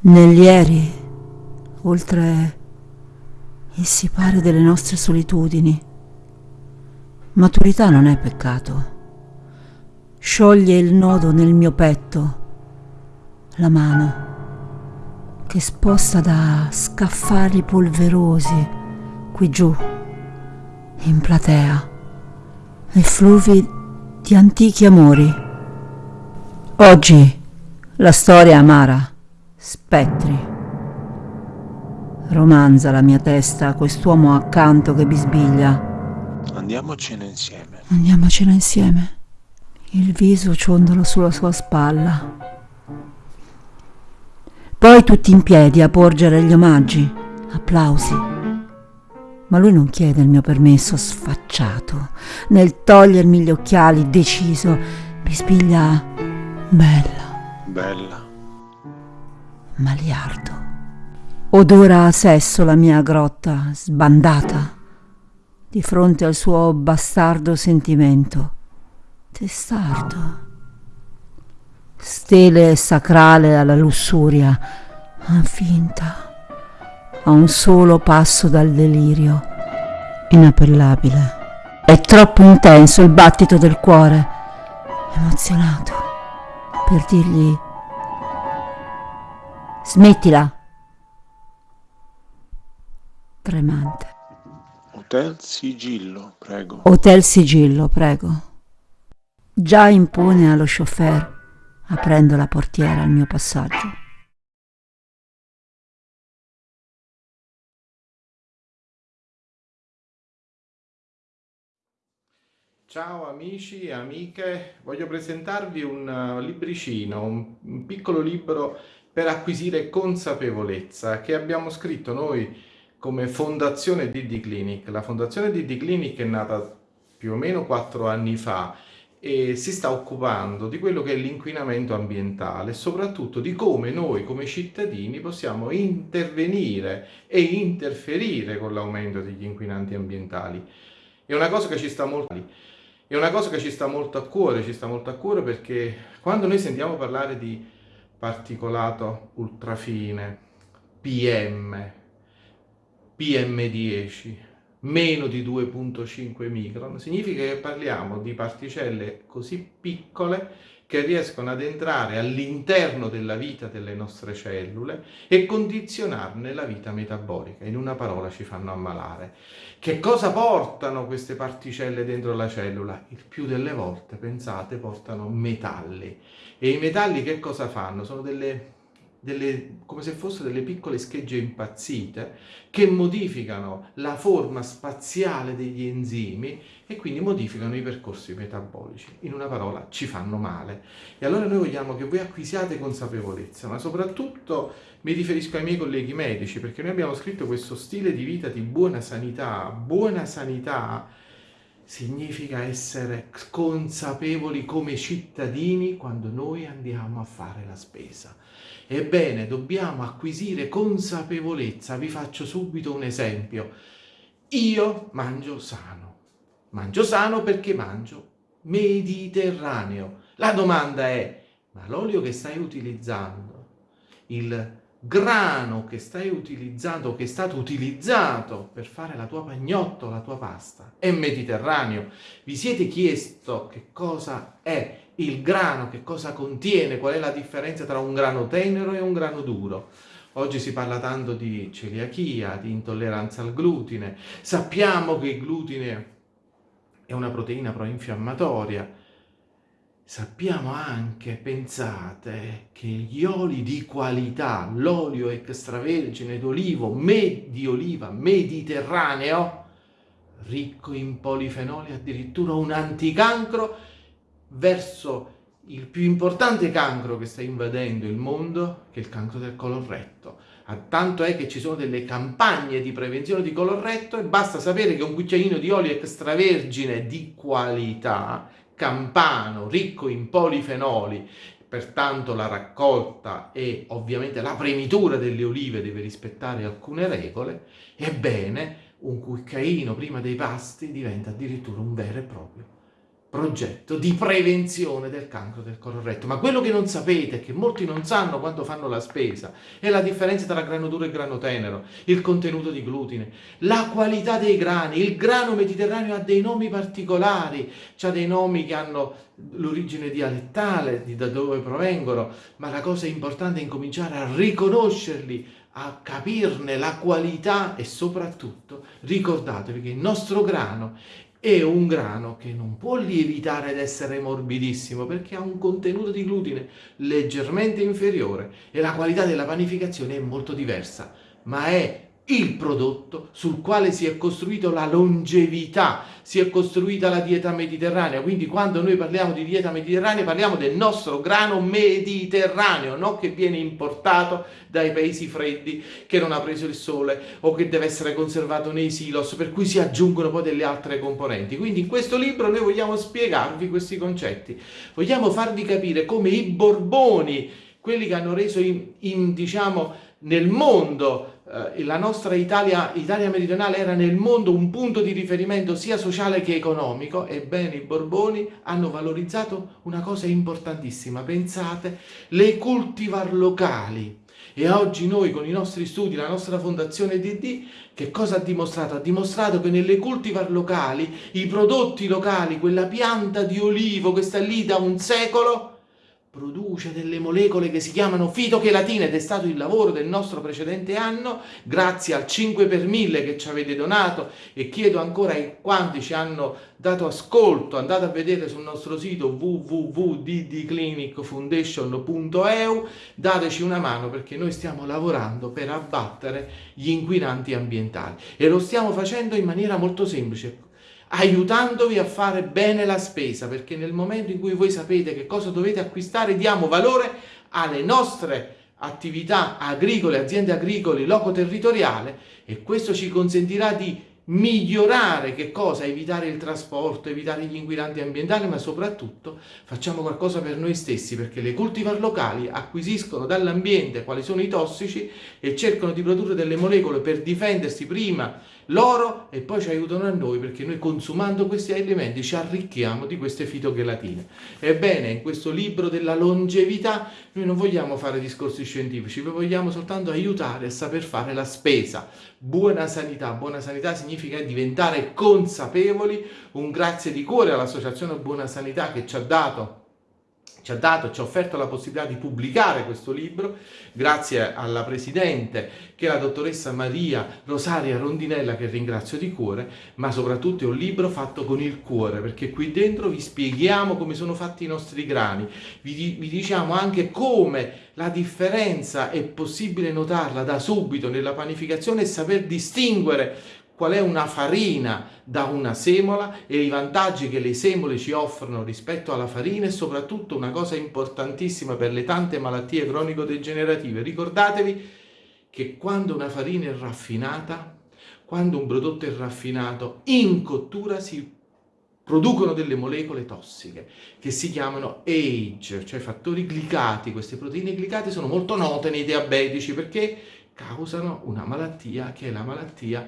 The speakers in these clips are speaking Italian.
Negli ieri, oltre il sipare delle nostre solitudini, maturità non è peccato. Scioglie il nodo nel mio petto, la mano che sposta da scaffali polverosi qui giù, in platea, effluvi di antichi amori. Oggi la storia amara Spettri. Romanza la mia testa, quest'uomo accanto che bisbiglia. Andiamocene insieme. Andiamocene insieme. Il viso ciondolo sulla sua spalla. Poi tutti in piedi a porgere gli omaggi, applausi. Ma lui non chiede il mio permesso sfacciato. Nel togliermi gli occhiali, deciso, bisbiglia bella. Bella maliardo. Odora a sesso la mia grotta sbandata di fronte al suo bastardo sentimento. Testardo. Stele sacrale alla lussuria, finta, a un solo passo dal delirio, inappellabile. È troppo intenso il battito del cuore, emozionato, per dirgli Smettila. Tremante. Hotel Sigillo, prego. Hotel Sigillo, prego. Già impone allo chauffeur, aprendo la portiera al mio passaggio. Ciao amici e amiche, voglio presentarvi un uh, libricino, un, un piccolo libro per acquisire consapevolezza che abbiamo scritto noi come Fondazione DD Clinic. La Fondazione DD Clinic è nata più o meno quattro anni fa e si sta occupando di quello che è l'inquinamento ambientale soprattutto di come noi come cittadini possiamo intervenire e interferire con l'aumento degli inquinanti ambientali. È una cosa che ci sta molto è una cosa che ci sta molto a cuore, ci sta molto a cuore perché quando noi sentiamo parlare di particolato ultrafine, PM, PM10, meno di 2.5 micron, significa che parliamo di particelle così piccole che riescono ad entrare all'interno della vita delle nostre cellule e condizionarne la vita metabolica. In una parola ci fanno ammalare. Che cosa portano queste particelle dentro la cellula? Il più delle volte, pensate, portano metalli. E i metalli che cosa fanno? Sono delle delle, come se fossero delle piccole schegge impazzite che modificano la forma spaziale degli enzimi e quindi modificano i percorsi metabolici. In una parola, ci fanno male. E allora noi vogliamo che voi acquisiate consapevolezza, ma soprattutto mi riferisco ai miei colleghi medici, perché noi abbiamo scritto questo stile di vita di buona sanità. Buona sanità significa essere consapevoli come cittadini quando noi andiamo a fare la spesa. Ebbene, dobbiamo acquisire consapevolezza. Vi faccio subito un esempio. Io mangio sano. Mangio sano perché mangio mediterraneo. La domanda è, ma l'olio che stai utilizzando, il grano che stai utilizzando, che è stato utilizzato per fare la tua pagnotto, la tua pasta, è mediterraneo. Vi siete chiesto che cosa è il grano, che cosa contiene, qual è la differenza tra un grano tenero e un grano duro? Oggi si parla tanto di celiachia, di intolleranza al glutine. Sappiamo che il glutine è una proteina proinfiammatoria, Sappiamo anche, pensate, che gli oli di qualità, l'olio extravergine d'olivo, me, di oliva mediterraneo, ricco in polifenoli, addirittura un anticancro verso il più importante cancro che sta invadendo il mondo, che è il cancro del colon Tanto è che ci sono delle campagne di prevenzione di colon e basta sapere che un cucchiaino di olio extravergine di qualità campano, ricco in polifenoli, pertanto la raccolta e ovviamente la premitura delle olive deve rispettare alcune regole, ebbene un cucchiaino prima dei pasti diventa addirittura un vero e proprio progetto di prevenzione del cancro del corretto. Ma quello che non sapete, che molti non sanno quando fanno la spesa, è la differenza tra grano duro e grano tenero, il contenuto di glutine, la qualità dei grani. Il grano mediterraneo ha dei nomi particolari, ha dei nomi che hanno l'origine dialettale, di da dove provengono, ma la cosa importante è incominciare a riconoscerli, a capirne la qualità e soprattutto ricordatevi che il nostro grano è un grano che non può lievitare ed essere morbidissimo perché ha un contenuto di glutine leggermente inferiore e la qualità della panificazione è molto diversa, ma è il prodotto sul quale si è costruito la longevità, si è costruita la dieta mediterranea. Quindi quando noi parliamo di dieta mediterranea parliamo del nostro grano mediterraneo, non che viene importato dai paesi freddi, che non ha preso il sole o che deve essere conservato nei silos, per cui si aggiungono poi delle altre componenti. Quindi in questo libro noi vogliamo spiegarvi questi concetti, vogliamo farvi capire come i Borboni, quelli che hanno reso in, in diciamo, nel mondo eh, la nostra Italia, Italia meridionale era nel mondo un punto di riferimento sia sociale che economico, ebbene i Borboni hanno valorizzato una cosa importantissima, pensate, le cultivar locali. E oggi noi con i nostri studi, la nostra fondazione DD, che cosa ha dimostrato? Ha dimostrato che nelle cultivar locali, i prodotti locali, quella pianta di olivo che sta lì da un secolo, produce delle molecole che si chiamano fitochelatine ed è stato il lavoro del nostro precedente anno, grazie al 5 per 1000 che ci avete donato e chiedo ancora ai quanti ci hanno dato ascolto, andate a vedere sul nostro sito www.ddclinicfoundation.eu, dateci una mano perché noi stiamo lavorando per abbattere gli inquinanti ambientali e lo stiamo facendo in maniera molto semplice, aiutandovi a fare bene la spesa, perché nel momento in cui voi sapete che cosa dovete acquistare, diamo valore alle nostre attività agricole, aziende agricole, loco territoriale e questo ci consentirà di migliorare che cosa? Evitare il trasporto, evitare gli inquinanti ambientali, ma soprattutto facciamo qualcosa per noi stessi, perché le cultivar locali acquisiscono dall'ambiente quali sono i tossici e cercano di produrre delle molecole per difendersi prima loro e poi ci aiutano a noi perché noi consumando questi alimenti ci arricchiamo di queste fitochelatine. Ebbene, in questo libro della longevità noi non vogliamo fare discorsi scientifici, vi vogliamo soltanto aiutare a saper fare la spesa. Buona sanità, buona sanità significa diventare consapevoli, un grazie di cuore all'Associazione Buona Sanità che ci ha dato ci ha dato, ci ha offerto la possibilità di pubblicare questo libro, grazie alla Presidente che è la dottoressa Maria Rosaria Rondinella che ringrazio di cuore, ma soprattutto è un libro fatto con il cuore, perché qui dentro vi spieghiamo come sono fatti i nostri grani, vi, vi diciamo anche come la differenza è possibile notarla da subito nella panificazione e saper distinguere qual è una farina da una semola e i vantaggi che le semole ci offrono rispetto alla farina e soprattutto una cosa importantissima per le tante malattie cronico-degenerative. Ricordatevi che quando una farina è raffinata, quando un prodotto è raffinato, in cottura si producono delle molecole tossiche che si chiamano age, cioè fattori glicati. Queste proteine glicate sono molto note nei diabetici perché causano una malattia che è la malattia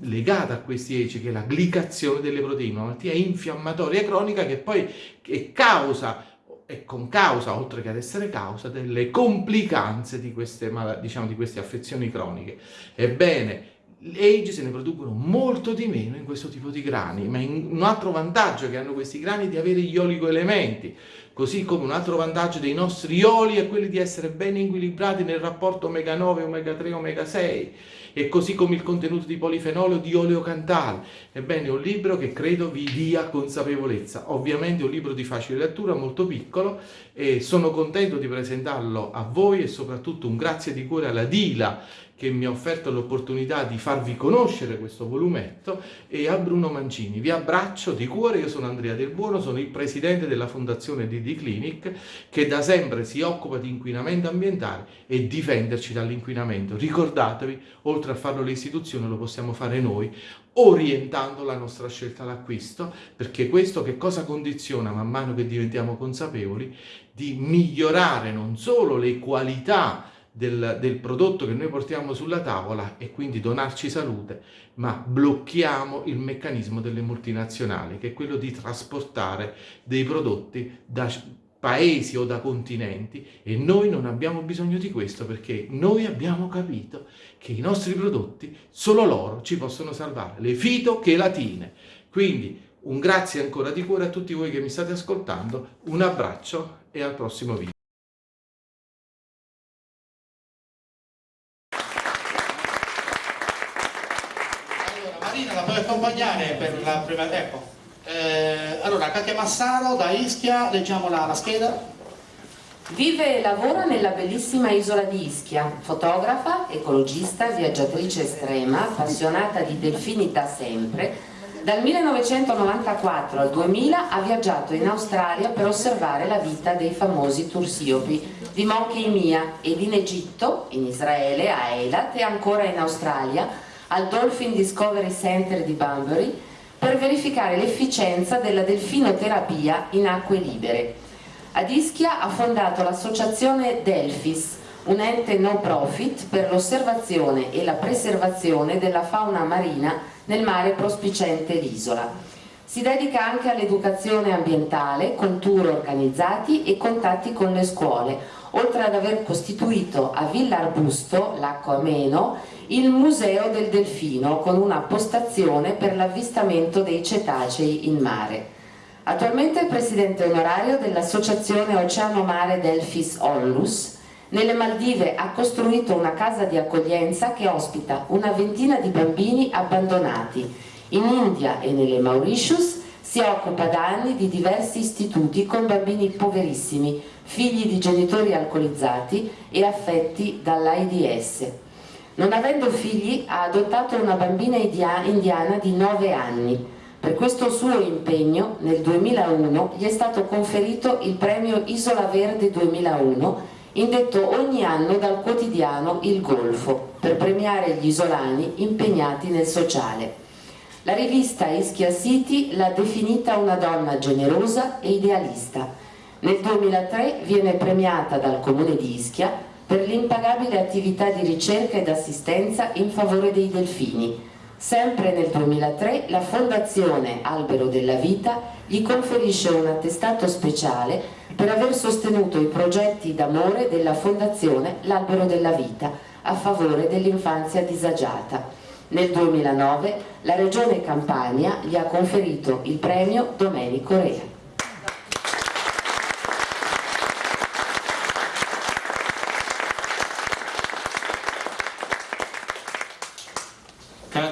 legata a questi ECI, che è la glicazione delle proteine, una malattia infiammatoria cronica che poi è causa e con causa, oltre che ad essere causa, delle complicanze di queste, diciamo, di queste affezioni croniche. Ebbene, l'age se ne producono molto di meno in questo tipo di grani, ma un altro vantaggio che hanno questi grani è di avere gli oligoelementi, così come un altro vantaggio dei nostri oli è quello di essere ben equilibrati nel rapporto omega 9, omega 3, omega 6, e così come il contenuto di polifenolo di oleo cantale. Ebbene, è un libro che credo vi dia consapevolezza. Ovviamente è un libro di facile lettura, molto piccolo, e sono contento di presentarlo a voi e soprattutto un grazie di cuore alla Dila che mi ha offerto l'opportunità di farvi conoscere questo volumetto e a Bruno Mancini. Vi abbraccio di cuore, io sono Andrea Del Buono, sono il presidente della fondazione DD Clinic che da sempre si occupa di inquinamento ambientale e difenderci dall'inquinamento. Ricordatevi, oltre a farlo le istituzioni lo possiamo fare noi orientando la nostra scelta d'acquisto, perché questo che cosa condiziona man mano che diventiamo consapevoli di migliorare non solo le qualità del, del, prodotto che noi portiamo sulla tavola e quindi donarci salute, ma blocchiamo il meccanismo delle multinazionali, che è quello di trasportare dei prodotti da paesi o da continenti e noi non abbiamo bisogno di questo perché noi abbiamo capito che i nostri prodotti, solo loro ci possono salvare, le fitochelatine. Quindi un grazie ancora di cuore a tutti voi che mi state ascoltando, un abbraccio e al prossimo video. accompagnare per la prima... Ecco. Eh, allora, Katia Massaro da Ischia, leggiamo la, la scheda. Vive e lavora nella bellissima isola di Ischia, fotografa, ecologista, viaggiatrice estrema, appassionata di delfini da sempre. Dal 1994 al 2000 ha viaggiato in Australia per osservare la vita dei famosi tursiopi di Monkey Mia ed in Egitto, in Israele, a Eilat e ancora in Australia al Dolphin Discovery Center di Bunbury per verificare l'efficienza della delfinoterapia in acque libere. Ad Ischia ha fondato l'associazione Delfis, un ente no profit per l'osservazione e la preservazione della fauna marina nel mare prospicente l'isola. Si dedica anche all'educazione ambientale con tour organizzati e contatti con le scuole, oltre ad aver costituito a Villa Arbusto, Lacco Ameno, il Museo del Delfino con una postazione per l'avvistamento dei cetacei in mare. Attualmente è presidente onorario dell'associazione Oceano Mare Delfis Onlus. Nelle Maldive ha costruito una casa di accoglienza che ospita una ventina di bambini abbandonati. In India e nelle Mauritius si occupa da anni di diversi istituti con bambini poverissimi, figli di genitori alcolizzati e affetti dall'AIDS. Non avendo figli ha adottato una bambina indiana di 9 anni. Per questo suo impegno nel 2001 gli è stato conferito il premio Isola Verde 2001 indetto ogni anno dal quotidiano Il Golfo per premiare gli isolani impegnati nel sociale. La rivista Ischia City l'ha definita una donna generosa e idealista. Nel 2003 viene premiata dal Comune di Ischia per l'impagabile attività di ricerca ed assistenza in favore dei delfini. Sempre nel 2003 la Fondazione Albero della Vita gli conferisce un attestato speciale per aver sostenuto i progetti d'amore della Fondazione L'Albero della Vita a favore dell'infanzia disagiata. Nel 2009 la Regione Campania gli ha conferito il premio Domenico Rea.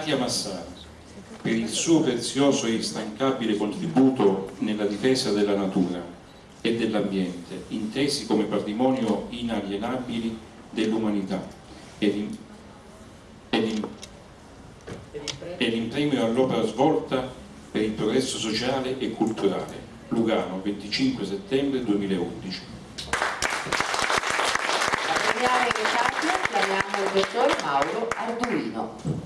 Katia Massara per il suo prezioso e instancabile contributo nella difesa della natura e dell'ambiente, intesi come patrimonio inalienabili dell'umanità ed, in premio all'opera svolta per il progresso sociale e culturale. Lugano, 25 settembre 2011. A il dottor Mauro Arduino.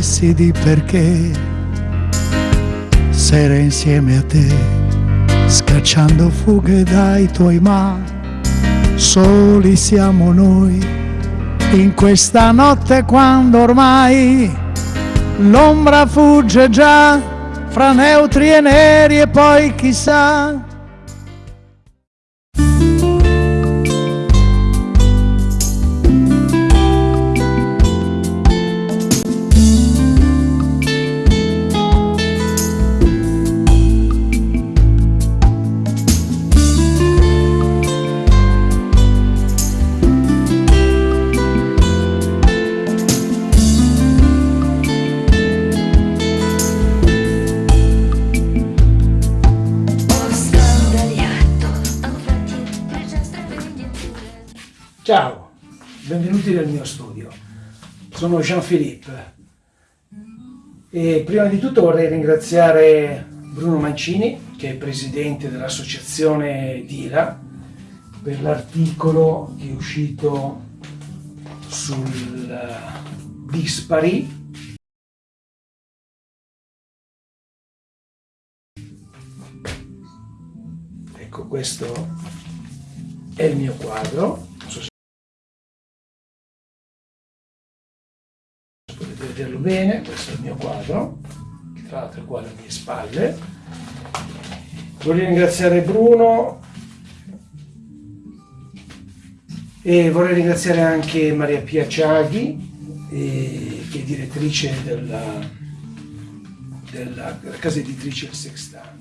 Abissi di perché, sere insieme a te, scacciando fughe dai tuoi ma, soli siamo noi, in questa notte quando ormai l'ombra fugge già fra neutri e neri e poi chissà. Ciao, benvenuti nel mio studio. Sono Jean-Philippe e prima di tutto vorrei ringraziare Bruno Mancini, che è presidente dell'associazione DILA, per l'articolo che è uscito sul eh, dispari Ecco, questo è il mio quadro. Bene, questo è il mio quadro, che tra l'altro è qua alle mie spalle. Voglio ringraziare Bruno e vorrei ringraziare anche Maria Pia Ciaghi, eh, che è direttrice della, della, della casa editrice Il Sextante.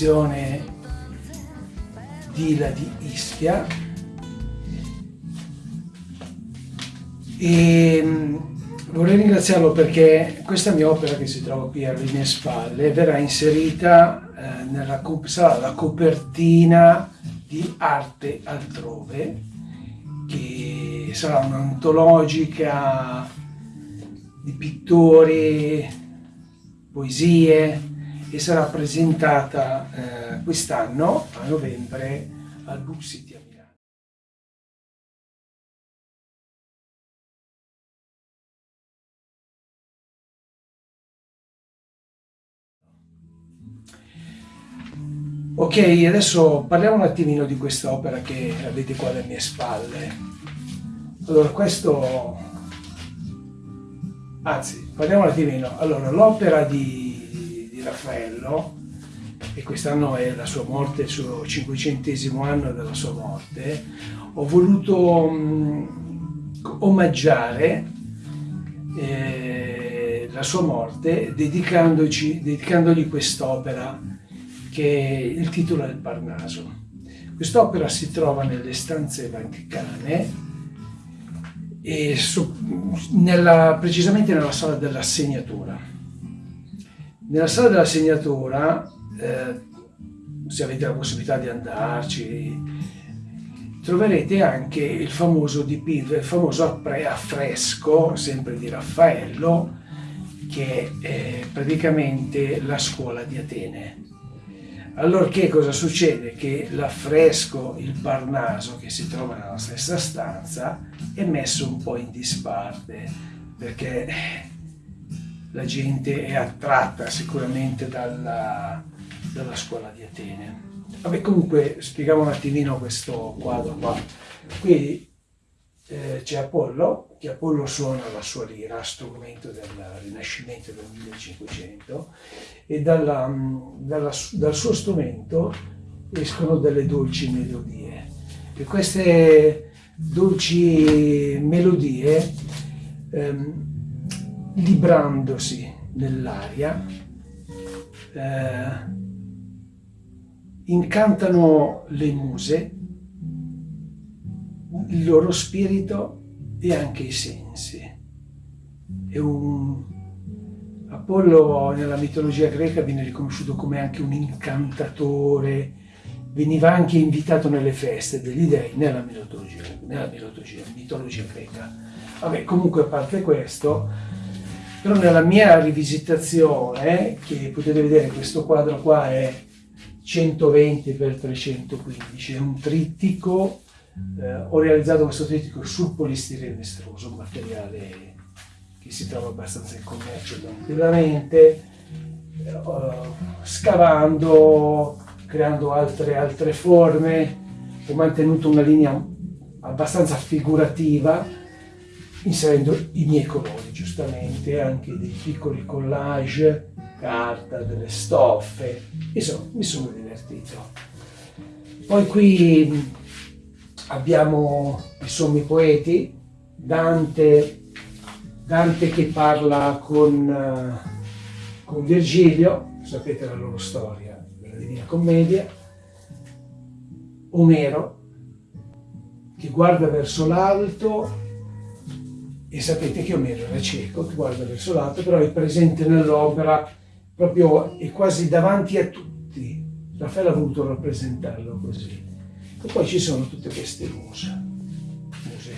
Dell'associazione Dila di Ischia. E mh, vorrei ringraziarlo perché questa mia opera che si trova qui alle mie spalle. Verrà inserita eh, nella sarà la copertina di Arte Altrove che sarà un'antologica di pittori, poesie e sarà presentata eh, quest'anno a novembre al Book City. Ok, adesso parliamo un attimino di questa opera che avete qua alle mie spalle. Allora, questo... Anzi, parliamo un attimino. Allora, l'opera di, di Raffaello, e quest'anno è la sua morte, il suo cinquecentesimo anno della sua morte, ho voluto mh, omaggiare eh, la sua morte dedicandogli quest'opera che è il titolo del Parnaso. Quest'opera si trova nelle stanze vaticane e su, nella, precisamente nella sala della segnatura. Nella sala della segnatura, eh, se avete la possibilità di andarci, troverete anche il famoso dipinto, il famoso affresco, sempre di Raffaello, che è praticamente la scuola di Atene. Allora che cosa succede? Che l'affresco, il Parnaso che si trova nella stessa stanza è messo un po' in disparte perché la gente è attratta sicuramente dalla, dalla scuola di Atene. Vabbè comunque spieghiamo un attimino questo quadro qua. Qui eh, c'è Apollo, che Apollo suona la sua lira, strumento del Rinascimento del 1500, e dalla, dalla, dal suo strumento escono delle dolci melodie. E queste dolci melodie, ehm, librandosi nell'aria, eh, incantano le muse il loro spirito e anche i sensi. È un... Apollo nella mitologia greca viene riconosciuto come anche un incantatore, veniva anche invitato nelle feste degli dei nella mitologia, nella mitologia, mitologia greca. Vabbè, comunque a parte questo, però nella mia rivisitazione, che potete vedere questo quadro qua è 120 x 315, è un trittico eh, ho realizzato questo trittico sul polistirene estroso, un materiale che si trova abbastanza in commercio tranquillamente, eh, scavando, creando altre, altre forme, ho mantenuto una linea abbastanza figurativa, inserendo i miei colori giustamente, anche dei piccoli collage, carta, delle stoffe, insomma mi sono divertito. Poi qui abbiamo i sommi poeti, Dante, Dante che parla con, uh, con Virgilio, sapete la loro storia della Divina Commedia, Omero che guarda verso l'alto e sapete che Omero era cieco, che guarda verso l'alto, però è presente nell'opera, proprio è quasi davanti a tutti. Raffaele ha voluto rappresentarlo così. E poi ci sono tutte queste muse. muse.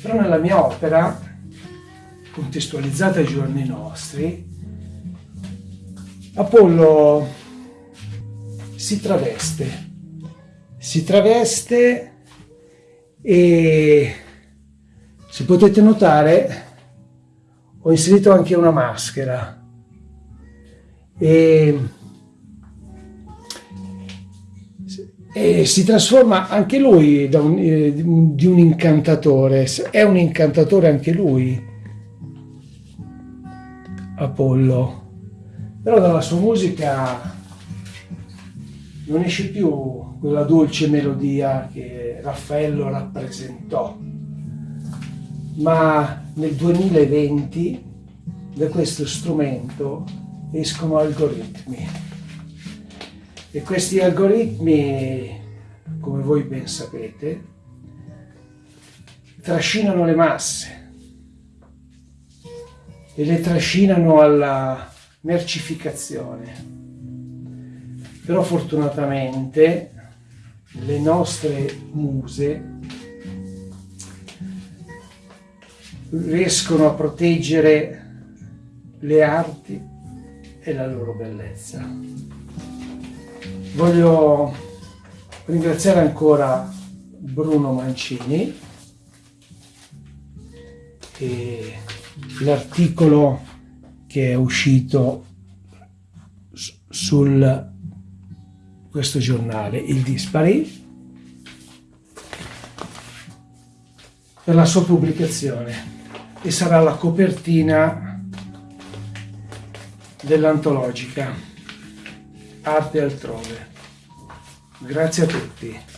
Però nella mia opera, contestualizzata ai giorni nostri, Apollo si traveste, si traveste e se potete notare ho inserito anche una maschera. E e si trasforma anche lui un, eh, di un incantatore, è un incantatore anche lui, Apollo, però dalla sua musica non esce più quella dolce melodia che Raffaello rappresentò, ma nel 2020 da questo strumento escono algoritmi e questi algoritmi, come voi ben sapete, trascinano le masse e le trascinano alla mercificazione. Però fortunatamente le nostre muse riescono a proteggere le arti e la loro bellezza. Voglio ringraziare ancora Bruno Mancini e l'articolo che è uscito sul questo giornale, il Dispari, per la sua pubblicazione e sarà la copertina dell'antologica Arte altrove. Grazie a tutti.